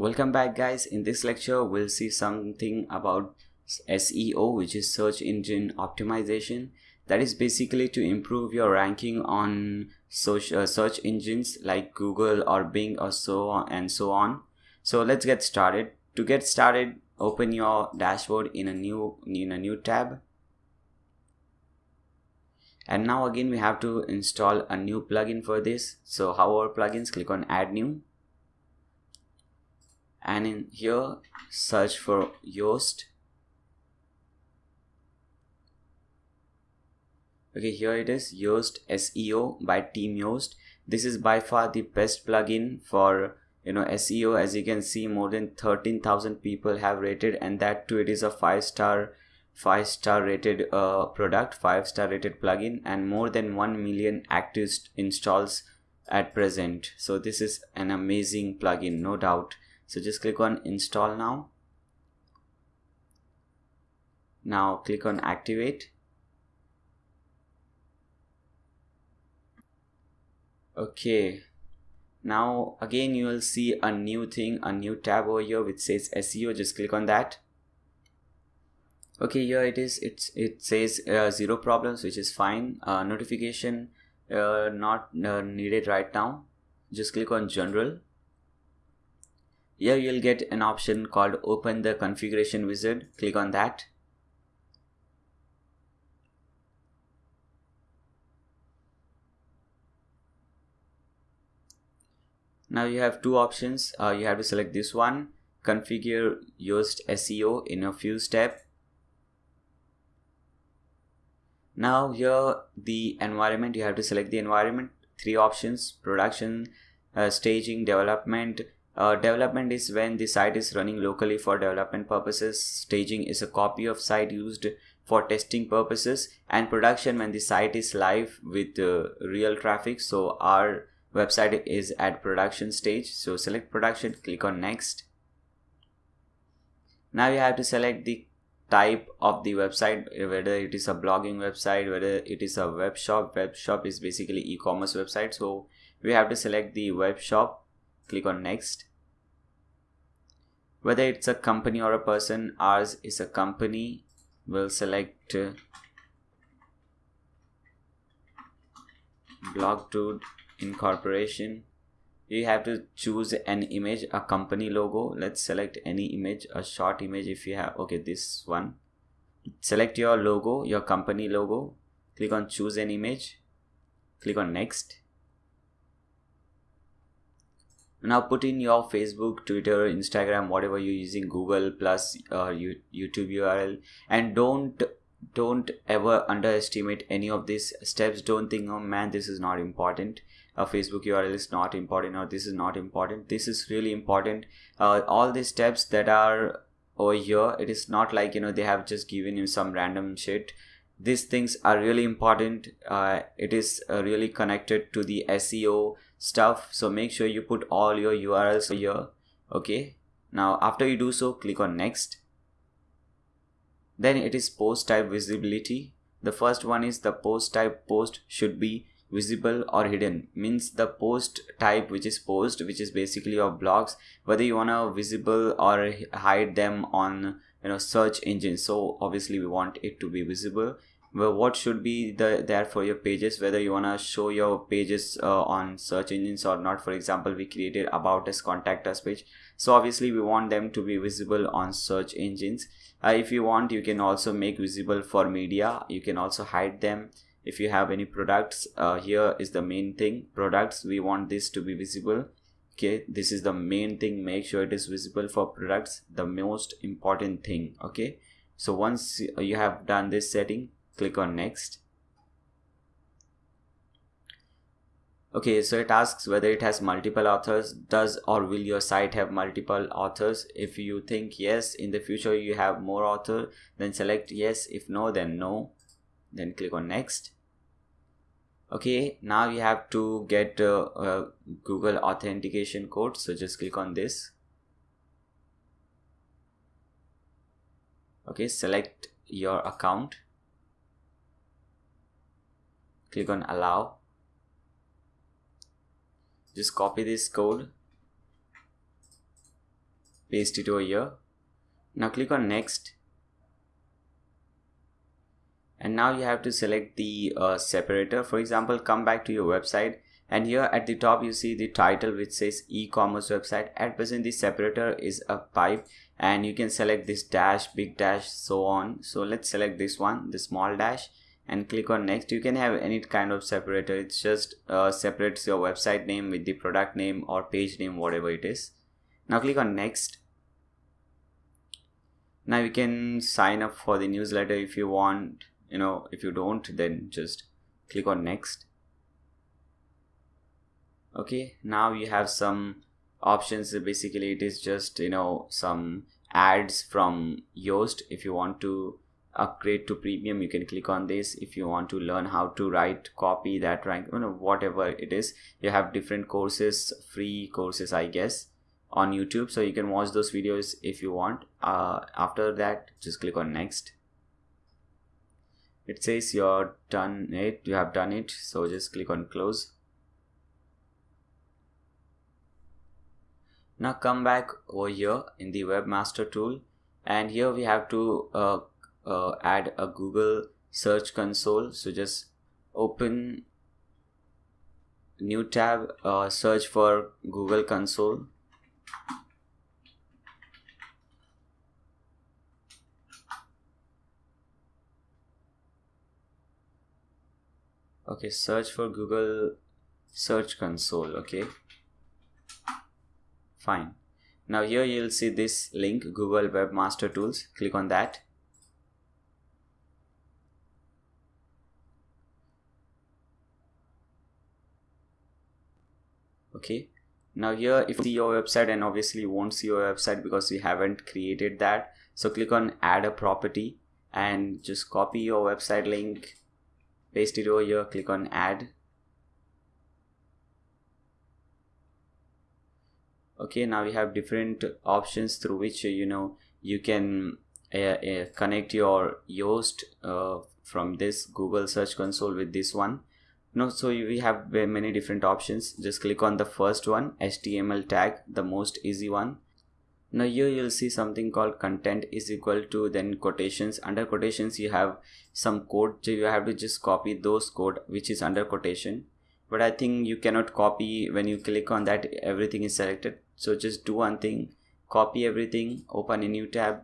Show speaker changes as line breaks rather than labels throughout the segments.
Welcome back guys. In this lecture we'll see something about SEO which is search engine optimization that is basically to improve your ranking on search, uh, search engines like Google or Bing or so on and so on. So let's get started. To get started open your dashboard in a new in a new tab and now again we have to install a new plugin for this so how our plugins click on add new and in here search for Yoast. Okay here it is Yoast SEO by Team Yoast. This is by far the best plugin for you know SEO as you can see more than 13,000 people have rated and that too it is a five star five star rated uh, product five star rated plugin and more than 1 million active installs at present. So this is an amazing plugin no doubt so just click on install now. Now click on activate. Okay. Now again you will see a new thing a new tab over here which says SEO just click on that. Okay here it is. It's it says uh, zero problems which is fine. Uh, notification uh, not uh, needed right now. Just click on general here you'll get an option called open the configuration wizard. Click on that. Now you have two options. Uh, you have to select this one. Configure Yoast SEO in a few steps. Now here the environment. You have to select the environment. Three options. Production uh, staging development uh, development is when the site is running locally for development purposes. Staging is a copy of site used for testing purposes and production when the site is live with uh, real traffic. So our website is at production stage. So select production, click on next. Now you have to select the type of the website whether it is a blogging website whether it is a web shop web shop is basically e-commerce website so we have to select the web shop click on next. Whether it's a company or a person ours is a company. We'll select uh, blogdude incorporation. You have to choose an image a company logo. Let's select any image a short image if you have okay this one. Select your logo your company logo. Click on choose an image. Click on next now put in your facebook twitter instagram whatever you're using google plus uh, youtube url and don't don't ever underestimate any of these steps. Don't think oh man this is not important. A facebook url is not important or this is not important. This is really important. Uh, all these steps that are over here it is not like you know they have just given you some random shit. These things are really important. Uh, it is uh, really connected to the seo stuff. So make sure you put all your urls here. Okay. Now after you do so click on next. Then it is post type visibility. The first one is the post type post should be visible or hidden. Means the post type which is post which is basically your blogs whether you want to visible or hide them on you know search engine. So obviously we want it to be visible well, what should be the there for your pages whether you want to show your pages uh, on search engines or not? For example we created about us contact us page. So obviously we want them to be visible on search engines. Uh, if you want you can also make visible for media. You can also hide them. If you have any products uh, here is the main thing. Products we want this to be visible. Okay this is the main thing. Make sure it is visible for products. The most important thing. Okay so once you have done this setting click on next. Okay so it asks whether it has multiple authors. Does or will your site have multiple authors? If you think yes in the future you have more author then select yes. If no then no. Then click on next. Okay now you have to get uh, a google authentication code. So just click on this. Okay select your account click on allow. Just copy this code. Paste it over here. Now click on next. And now you have to select the uh, separator. For example come back to your website. And here at the top you see the title which says e-commerce website. At present the separator is a pipe. And you can select this dash big dash so on. So let's select this one the small dash and click on next. You can have any kind of separator. It's just uh, separates your website name with the product name or page name whatever it is. Now click on next. Now you can sign up for the newsletter if you want. You know if you don't then just click on next. Okay now you have some options. Basically it is just you know some ads from Yoast if you want to upgrade to premium you can click on this. If you want to learn how to write copy that rank you know whatever it is you have different courses free courses i guess on youtube. So you can watch those videos if you want. Uh, after that just click on next. It says you're done it you have done it. So just click on close. Now come back over here in the webmaster tool. And here we have to uh, uh, add a google search console. So just open new tab uh, search for google console. Okay search for google search console. Okay fine. Now here you'll see this link google webmaster tools. Click on that okay. Now here if you your website and obviously you won't see your website because we haven't created that. So click on add a property and just copy your website link. Paste it over here. Click on add. Okay. Now we have different options through which you know you can uh, uh, connect your Yoast uh, from this Google Search Console with this one no so we have uh, many different options. Just click on the first one HTML tag the most easy one. Now here you'll see something called content is equal to then quotations. Under quotations you have some code so you have to just copy those code which is under quotation. But I think you cannot copy when you click on that everything is selected. So just do one thing copy everything open a new tab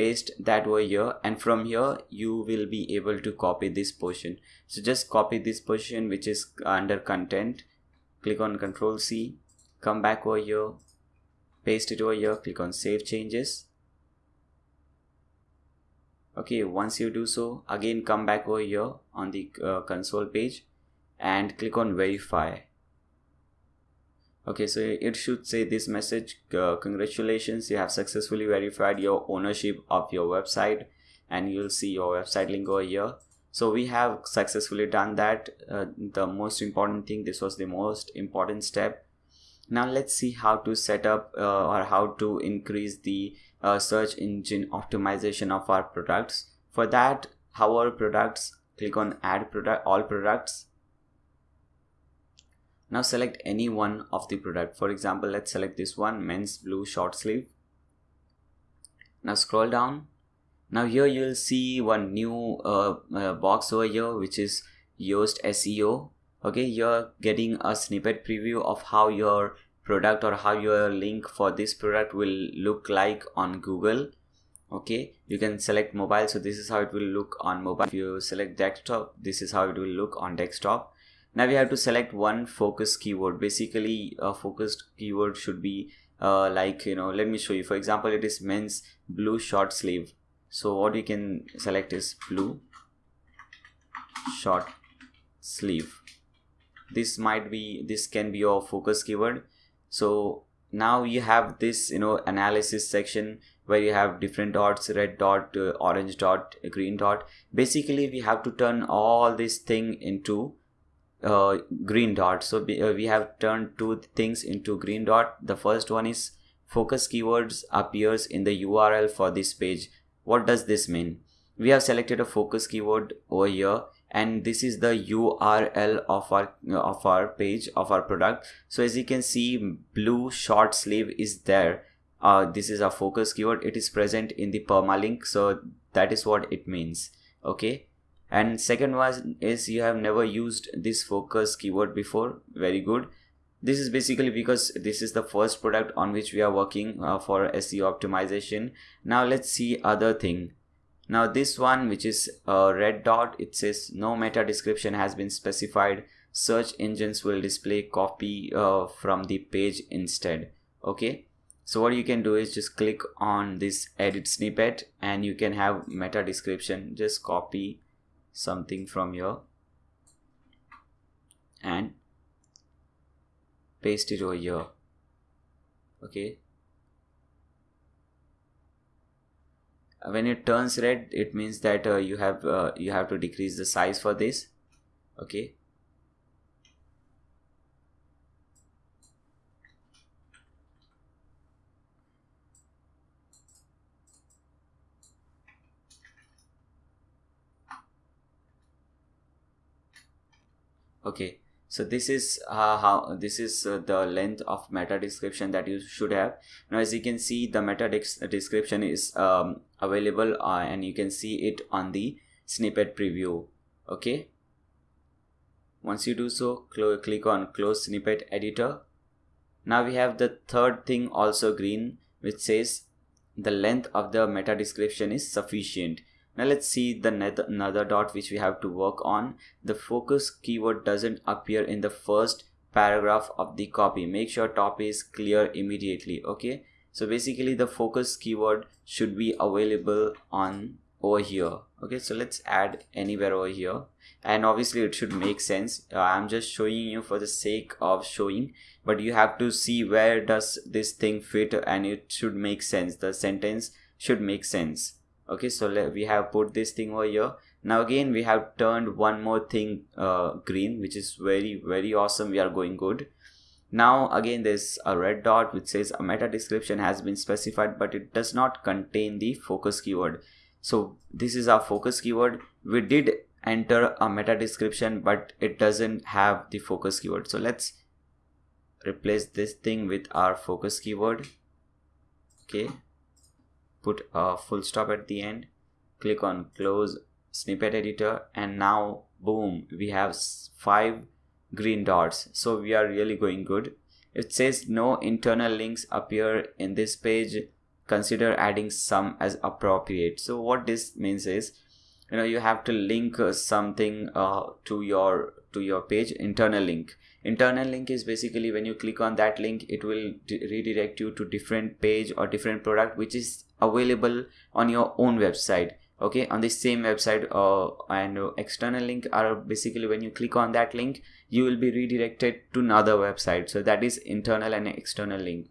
paste that over here and from here you will be able to copy this portion. So just copy this portion which is under content. Click on control C come back over here paste it over here click on save changes. Okay once you do so again come back over here on the uh, console page and click on verify okay so it should say this message uh, congratulations you have successfully verified your ownership of your website and you'll see your website link over here. So we have successfully done that. Uh, the most important thing this was the most important step. Now let's see how to set up uh, or how to increase the uh, search engine optimization of our products. For that our products click on add product all products now select any one of the product. For example let's select this one men's blue short sleeve. Now scroll down. Now here you'll see one new uh, uh, box over here which is Yoast SEO okay you're getting a snippet preview of how your product or how your link for this product will look like on Google. Okay you can select mobile. So this is how it will look on mobile. If you select desktop this is how it will look on desktop now we have to select one focus keyword. Basically a focused keyword should be uh, like you know let me show you. For example it is men's blue short sleeve. So what you can select is blue short sleeve. This might be this can be your focus keyword. So now you have this you know analysis section where you have different dots red dot uh, orange dot green dot. Basically we have to turn all this thing into uh, green dot. So uh, we have turned two things into green dot. The first one is focus keywords appears in the url for this page. What does this mean? We have selected a focus keyword over here and this is the url of our of our page of our product. So as you can see blue short sleeve is there. Uh, this is a focus keyword. It is present in the permalink. So that is what it means. Okay and second one is you have never used this focus keyword before. Very good. This is basically because this is the first product on which we are working uh, for SEO optimization. Now let's see other thing. Now this one which is a red dot it says no meta description has been specified. Search engines will display copy uh, from the page instead. Okay? So what you can do is just click on this edit snippet and you can have meta description. Just copy something from here and paste it over here. Okay. When it turns red it means that uh, you have uh, you have to decrease the size for this. Okay okay. So this is uh, how this is uh, the length of meta description that you should have. Now as you can see the meta description is um, available uh, and you can see it on the snippet preview. Okay. Once you do so cl click on close snippet editor. Now we have the third thing also green which says the length of the meta description is sufficient now let's see the another dot which we have to work on. The focus keyword doesn't appear in the first paragraph of the copy. Make sure top is clear immediately. Okay. So basically the focus keyword should be available on over here. Okay. So let's add anywhere over here and obviously it should make sense. Uh, I'm just showing you for the sake of showing but you have to see where does this thing fit and it should make sense. The sentence should make sense okay so let, we have put this thing over here. Now again we have turned one more thing uh, green which is very very awesome. We are going good. Now again there's a red dot which says a meta description has been specified but it does not contain the focus keyword. So this is our focus keyword. We did enter a meta description but it doesn't have the focus keyword. So let's replace this thing with our focus keyword. Okay put a full stop at the end click on close snippet editor and now boom we have five green dots. So we are really going good. It says no internal links appear in this page. Consider adding some as appropriate. So what this means is you know you have to link uh, something uh, to your to your page internal link. Internal link is basically when you click on that link it will redirect you to different page or different product which is available on your own website okay? On the same website uh, and uh, external link are basically when you click on that link you will be redirected to another website. So that is internal and external link.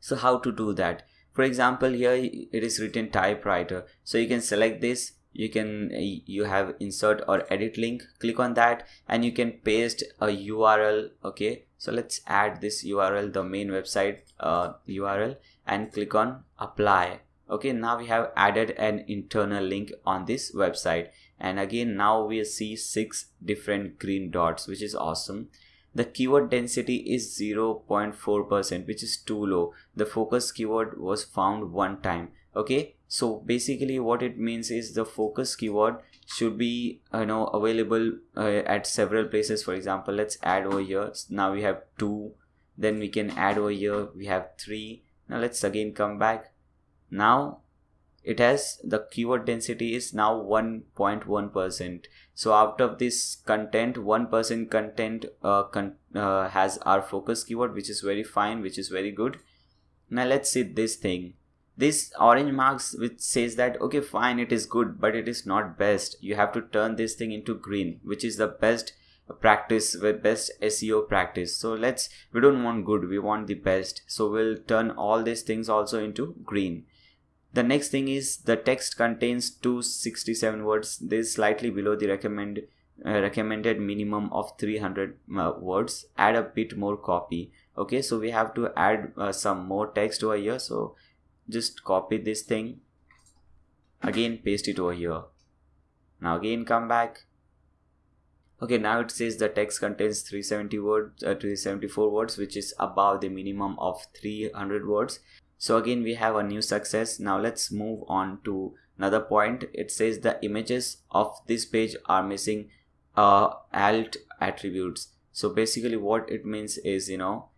So how to do that? For example here it is written typewriter. So you can select this. You can you have insert or edit link. Click on that and you can paste a url okay? So let's add this url the main website uh, url and click on apply. Okay now we have added an internal link on this website. And again now we see six different green dots which is awesome. The keyword density is 0.4% which is too low. The focus keyword was found one time. Okay so basically what it means is the focus keyword should be you know available uh, at several places. For example let's add over here. Now we have two. Then we can add over here. We have three now let's again come back. Now it has the keyword density is now 1.1 percent. So out of this content 1 percent content uh, con uh, has our focus keyword which is very fine which is very good. Now let's see this thing. This orange marks which says that okay fine it is good but it is not best. You have to turn this thing into green which is the best practice with best SEO practice. So let's we don't want good, we want the best. So we'll turn all these things also into green. The next thing is the text contains 267 words. This is slightly below the recommend uh, recommended minimum of 300 uh, words. Add a bit more copy. Okay, so we have to add uh, some more text over here. So just copy this thing. Again, paste it over here. Now again, come back okay now it says the text contains 370 words uh, 374 words which is above the minimum of 300 words. So again we have a new success. Now let's move on to another point. It says the images of this page are missing uh, alt attributes. So basically what it means is you know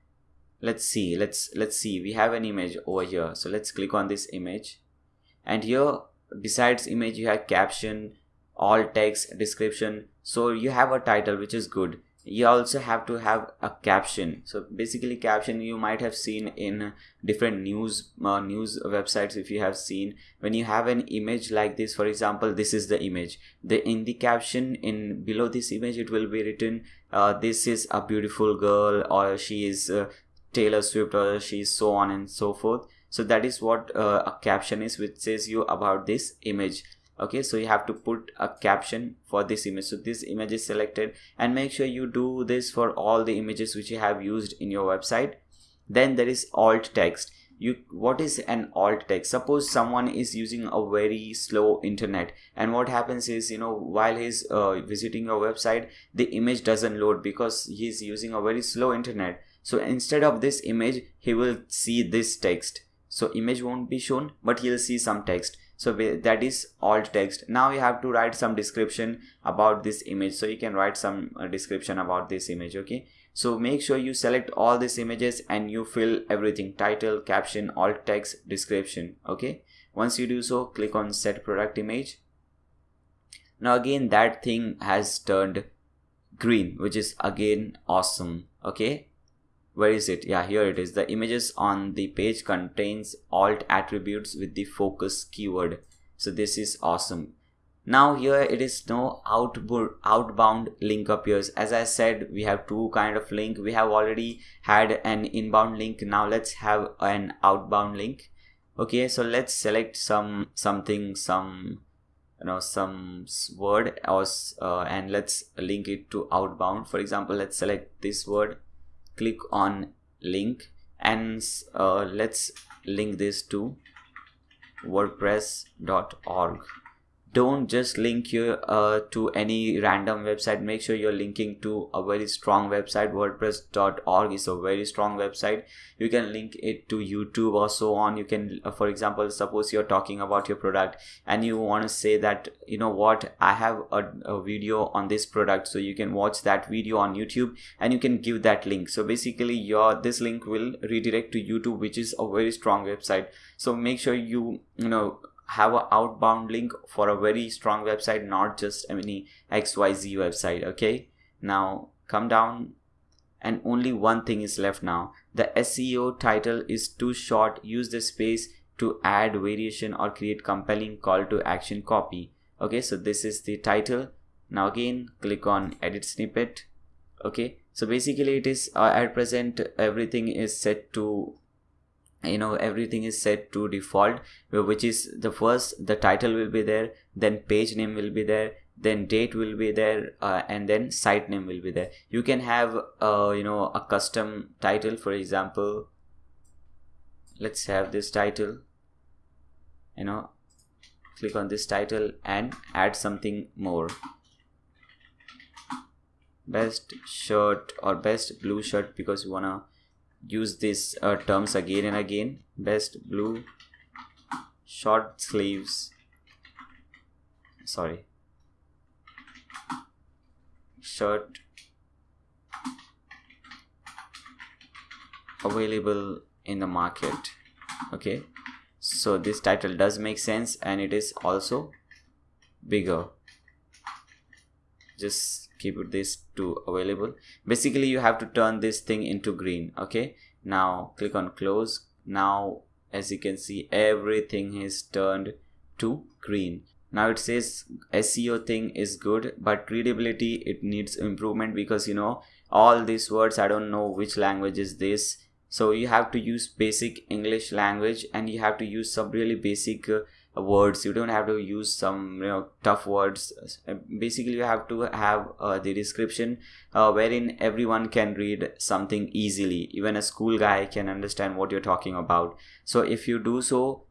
let's see let's let's see. We have an image over here. So let's click on this image. And here besides image you have caption alt text description. So you have a title which is good. You also have to have a caption. So basically caption you might have seen in different news uh, news websites if you have seen. When you have an image like this for example this is the image. The in the caption in below this image it will be written uh, this is a beautiful girl or she is uh, taylor swift or she is so on and so forth. So that is what uh, a caption is which says you about this image okay so you have to put a caption for this image. So this image is selected and make sure you do this for all the images which you have used in your website. Then there is alt text. You what is an alt text? Suppose someone is using a very slow internet and what happens is you know while he's uh, visiting your website the image doesn't load because he's using a very slow internet. So instead of this image he will see this text. So image won't be shown but he'll see some text so that is alt text. Now you have to write some description about this image. So you can write some uh, description about this image okay? So make sure you select all these images and you fill everything. Title caption alt text description okay? Once you do so click on set product image. Now again that thing has turned green which is again awesome okay where is it? Yeah here it is. The images on the page contains alt attributes with the focus keyword. So this is awesome. Now here it is no outbound outbound link appears. As i said we have two kind of link. We have already had an inbound link. Now let's have an outbound link. Okay so let's select some something some you know some word or uh, and let's link it to outbound. For example let's select this word click on link and uh, let's link this to wordpress.org don't just link you uh, to any random website. Make sure you're linking to a very strong website. Wordpress.org is a very strong website. You can link it to youtube or so on. You can uh, for example suppose you're talking about your product and you want to say that you know what i have a, a video on this product. So you can watch that video on youtube and you can give that link. So basically your this link will redirect to youtube which is a very strong website. So make sure you you know have an outbound link for a very strong website not just any xyz website okay? Now come down and only one thing is left now. The seo title is too short. Use the space to add variation or create compelling call to action copy okay? So this is the title. Now again click on edit snippet okay? So basically it is uh, at present everything is set to you know everything is set to default which is the first the title will be there then page name will be there then date will be there uh, and then site name will be there. You can have uh, you know a custom title for example let's have this title you know click on this title and add something more. Best shirt or best blue shirt because you wanna use these uh, terms again and again. Best blue short sleeves. Sorry. Shirt. Available in the market. Okay. So this title does make sense and it is also bigger just keep it this to available. Basically you have to turn this thing into green okay? Now click on close. Now as you can see everything is turned to green. Now it says seo thing is good but readability it needs improvement because you know all these words i don't know which language is this. So you have to use basic english language and you have to use some really basic uh, words. You don't have to use some you know tough words. Basically you have to have uh, the description uh, wherein everyone can read something easily. Even a school guy can understand what you're talking about. So if you do so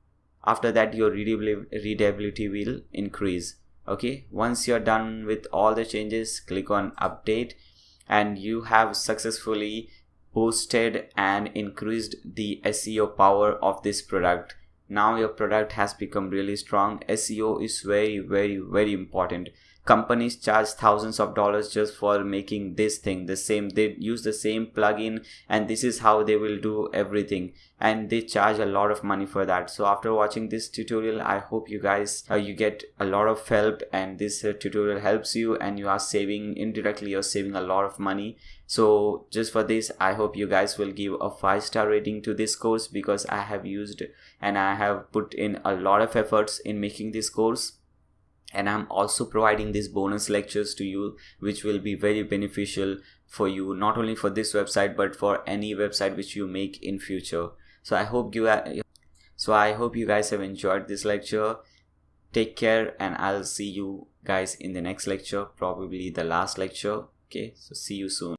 after that your readability, will increase. Okay? Once you're done with all the changes click on update and you have successfully boosted and increased the SEO power of this product now your product has become really strong. SEO is very very very important companies charge thousands of dollars just for making this thing the same they use the same plugin and this is how they will do everything. And they charge a lot of money for that. So after watching this tutorial i hope you guys uh, you get a lot of help and this uh, tutorial helps you and you are saving indirectly you're saving a lot of money. So just for this i hope you guys will give a five star rating to this course because i have used and i have put in a lot of efforts in making this course and i'm also providing these bonus lectures to you which will be very beneficial for you not only for this website but for any website which you make in future. So i hope you so i hope you guys have enjoyed this lecture. Take care and i'll see you guys in the next lecture probably the last lecture. Okay so see you soon